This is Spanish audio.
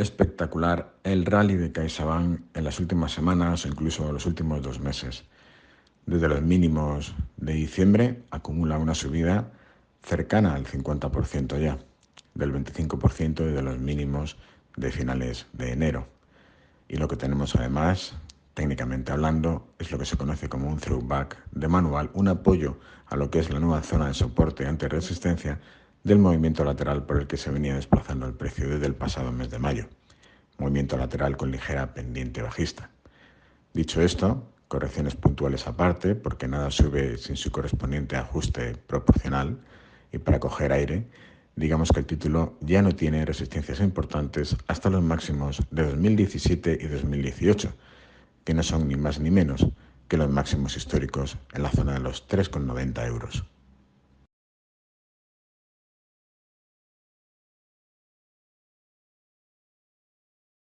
espectacular el rally de CaixaBank en las últimas semanas o incluso los últimos dos meses. Desde los mínimos de diciembre acumula una subida cercana al 50% ya, del 25% desde los mínimos de finales de enero. Y lo que tenemos además, técnicamente hablando, es lo que se conoce como un throwback de manual, un apoyo a lo que es la nueva zona de soporte ante resistencia del movimiento lateral por el que se venía desplazando el precio desde el pasado mes de mayo. Movimiento lateral con ligera pendiente bajista. Dicho esto, correcciones puntuales aparte, porque nada sube sin su correspondiente ajuste proporcional, y para coger aire, digamos que el título ya no tiene resistencias importantes hasta los máximos de 2017 y 2018, que no son ni más ni menos que los máximos históricos en la zona de los 3,90 euros.